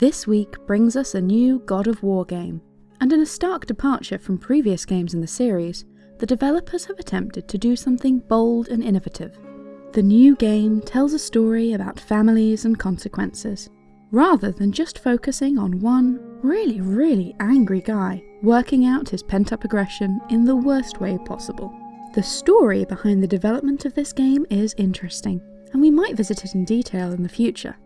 This week brings us a new God of War game, and in a stark departure from previous games in the series, the developers have attempted to do something bold and innovative. The new game tells a story about families and consequences, rather than just focusing on one really, really angry guy working out his pent up aggression in the worst way possible. The story behind the development of this game is interesting, and we might visit it in detail in the future.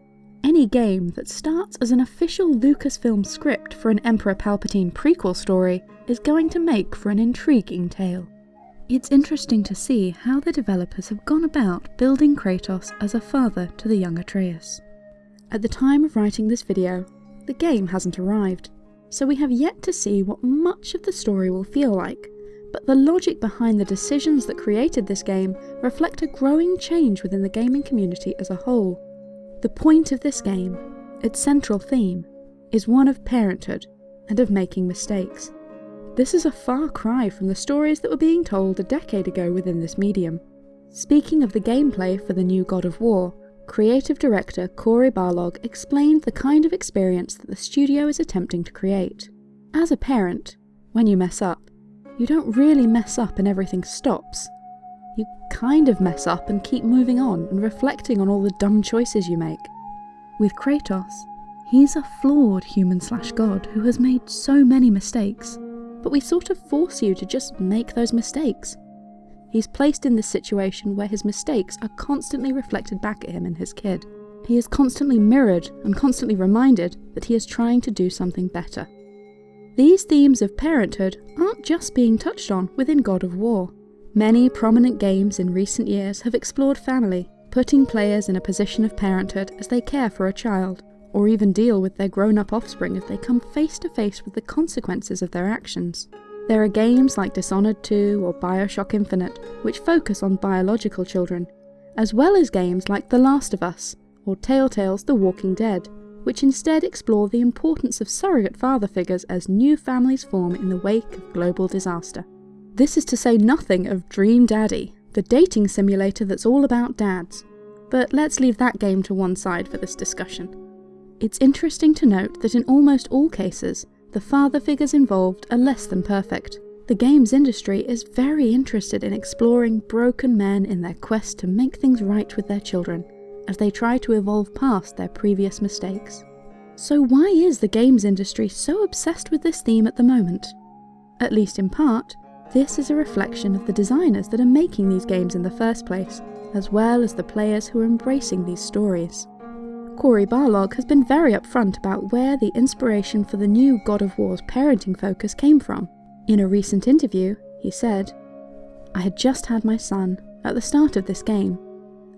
Any game that starts as an official Lucasfilm script for an Emperor Palpatine prequel story is going to make for an intriguing tale. It's interesting to see how the developers have gone about building Kratos as a father to the young Atreus. At the time of writing this video, the game hasn't arrived, so we have yet to see what much of the story will feel like, but the logic behind the decisions that created this game reflect a growing change within the gaming community as a whole. The point of this game, its central theme, is one of parenthood and of making mistakes. This is a far cry from the stories that were being told a decade ago within this medium. Speaking of the gameplay for the new God of War, creative director Cory Barlog explained the kind of experience that the studio is attempting to create. As a parent, when you mess up, you don't really mess up and everything stops you kind of mess up and keep moving on and reflecting on all the dumb choices you make. With Kratos, he's a flawed human slash god who has made so many mistakes, but we sort of force you to just make those mistakes. He's placed in this situation where his mistakes are constantly reflected back at him and his kid. He is constantly mirrored and constantly reminded that he is trying to do something better. These themes of parenthood aren't just being touched on within God of War. Many prominent games in recent years have explored family, putting players in a position of parenthood as they care for a child, or even deal with their grown up offspring if they come face to face with the consequences of their actions. There are games like Dishonored 2 or Bioshock Infinite, which focus on biological children, as well as games like The Last of Us or Telltale's The Walking Dead, which instead explore the importance of surrogate father figures as new families form in the wake of global disaster. This is to say nothing of Dream Daddy, the dating simulator that's all about dads. But let's leave that game to one side for this discussion. It's interesting to note that in almost all cases, the father figures involved are less than perfect. The games industry is very interested in exploring broken men in their quest to make things right with their children, as they try to evolve past their previous mistakes. So why is the games industry so obsessed with this theme at the moment? At least in part, this is a reflection of the designers that are making these games in the first place, as well as the players who are embracing these stories. Cory Barlog has been very upfront about where the inspiration for the new God of War's parenting focus came from. In a recent interview, he said, I had just had my son at the start of this game,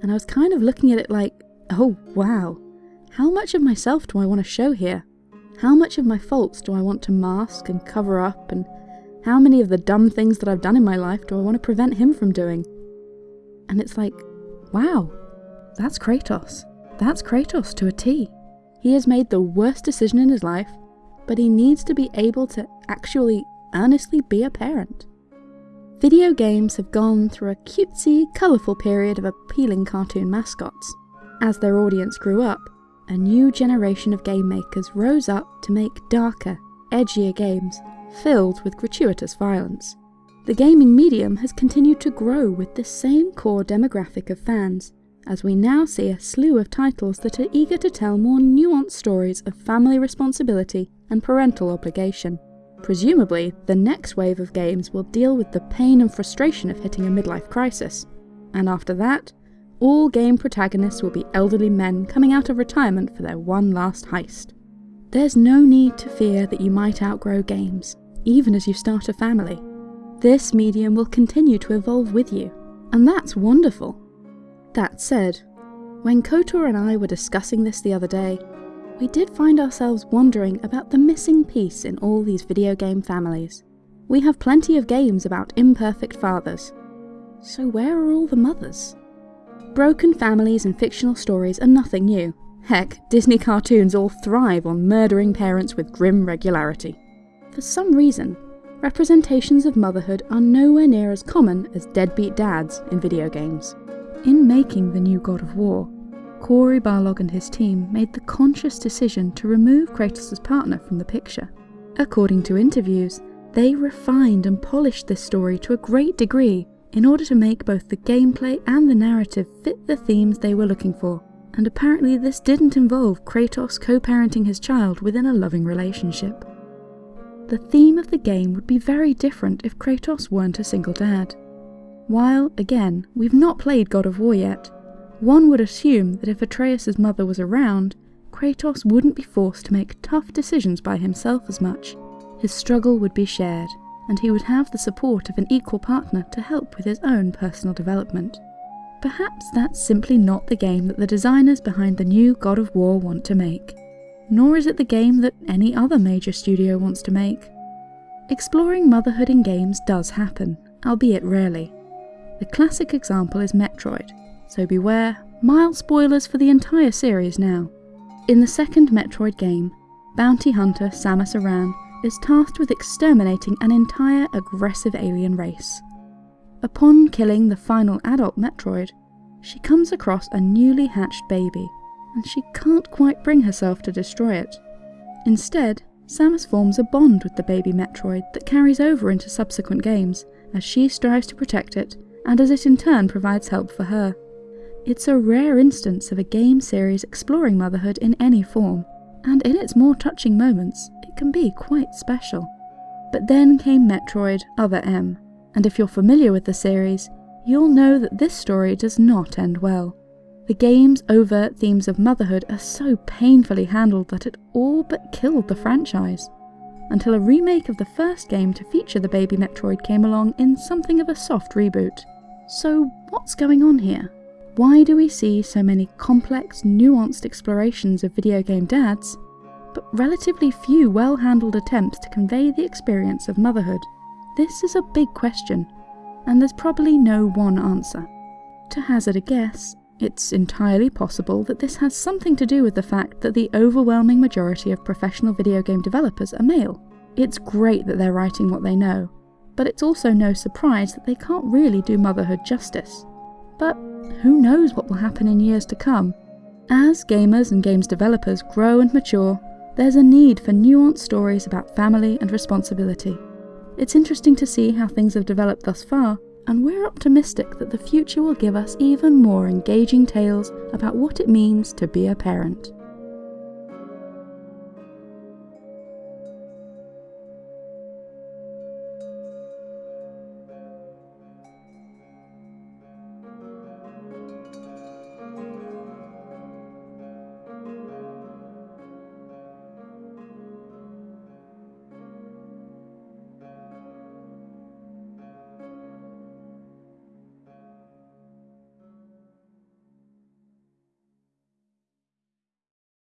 and I was kind of looking at it like, oh wow, how much of myself do I want to show here? How much of my faults do I want to mask and cover up and how many of the dumb things that I've done in my life do I want to prevent him from doing? And it's like, wow, that's Kratos. That's Kratos to a T. He has made the worst decision in his life, but he needs to be able to actually earnestly be a parent. Video games have gone through a cutesy, colourful period of appealing cartoon mascots. As their audience grew up, a new generation of game makers rose up to make darker, edgier games filled with gratuitous violence. The gaming medium has continued to grow with the same core demographic of fans, as we now see a slew of titles that are eager to tell more nuanced stories of family responsibility and parental obligation. Presumably, the next wave of games will deal with the pain and frustration of hitting a midlife crisis, and after that, all game protagonists will be elderly men coming out of retirement for their one last heist. There's no need to fear that you might outgrow games, even as you start a family. This medium will continue to evolve with you, and that's wonderful. That said, when Kotor and I were discussing this the other day, we did find ourselves wondering about the missing piece in all these video game families. we have plenty of games about imperfect fathers. So where are all the mothers? Broken families and fictional stories are nothing new. Heck, Disney cartoons all thrive on murdering parents with grim regularity. For some reason, representations of motherhood are nowhere near as common as deadbeat dads in video games. In making the new God of War, Cory Barlog and his team made the conscious decision to remove Kratos' partner from the picture. According to interviews, they refined and polished this story to a great degree in order to make both the gameplay and the narrative fit the themes they were looking for, and apparently this didn't involve Kratos co-parenting his child within a loving relationship. The theme of the game would be very different if Kratos weren't a single dad. While, again, we've not played God of War yet, one would assume that if Atreus' mother was around, Kratos wouldn't be forced to make tough decisions by himself as much. His struggle would be shared, and he would have the support of an equal partner to help with his own personal development. Perhaps that's simply not the game that the designers behind the new God of War want to make. Nor is it the game that any other major studio wants to make. Exploring motherhood in games does happen, albeit rarely. The classic example is Metroid, so beware, mild spoilers for the entire series now. In the second Metroid game, bounty hunter Samus Aran is tasked with exterminating an entire aggressive alien race. Upon killing the final adult Metroid, she comes across a newly hatched baby, and she can't quite bring herself to destroy it. Instead, Samus forms a bond with the baby Metroid that carries over into subsequent games, as she strives to protect it, and as it in turn provides help for her. It's a rare instance of a game series exploring motherhood in any form, and in its more touching moments, it can be quite special. But then came Metroid Other M, and if you're familiar with the series, you'll know that this story does not end well. The game's overt themes of motherhood are so painfully handled that it all but killed the franchise, until a remake of the first game to feature the baby Metroid came along in something of a soft reboot. So, what's going on here? Why do we see so many complex, nuanced explorations of video game dads, but relatively few well handled attempts to convey the experience of motherhood? This is a big question, and there's probably no one answer. To hazard a guess, it's entirely possible that this has something to do with the fact that the overwhelming majority of professional video game developers are male. It's great that they're writing what they know, but it's also no surprise that they can't really do motherhood justice. But who knows what will happen in years to come? As gamers and games developers grow and mature, there's a need for nuanced stories about family and responsibility. It's interesting to see how things have developed thus far, and we're optimistic that the future will give us even more engaging tales about what it means to be a parent.